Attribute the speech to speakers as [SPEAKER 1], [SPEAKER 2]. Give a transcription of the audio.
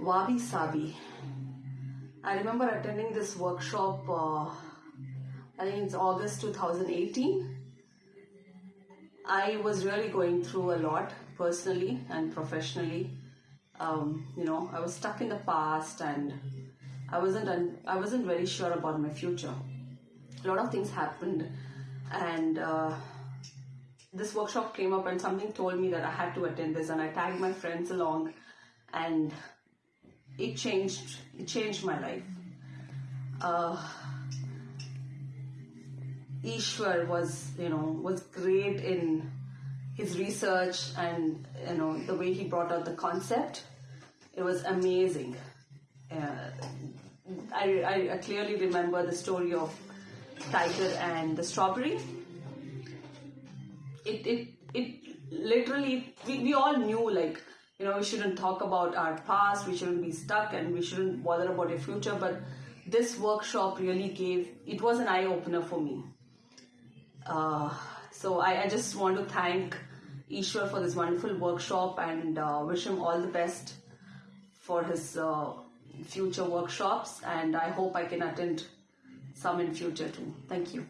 [SPEAKER 1] Wabi Sabi. I remember attending this workshop, uh, I think it's August 2018. I was really going through a lot personally and professionally. Um, you know, I was stuck in the past and I wasn't un- I wasn't very sure about my future. A lot of things happened, and uh, this workshop came up and something told me that I had to attend this, and I tagged my friends along, and it changed it changed my life. Uh, Ishwar was you know was great in his research and you know the way he brought out the concept. It was amazing. Uh, I, I, I clearly remember the story of Tiger and the strawberry. It it it literally we, we all knew like you know we shouldn't talk about our past, we shouldn't be stuck, and we shouldn't bother about your future. But this workshop really gave it was an eye opener for me. Uh, so I, I just want to thank Ishwar for this wonderful workshop and uh, wish him all the best for his uh, future workshops and I hope I can attend some in future too. Thank you.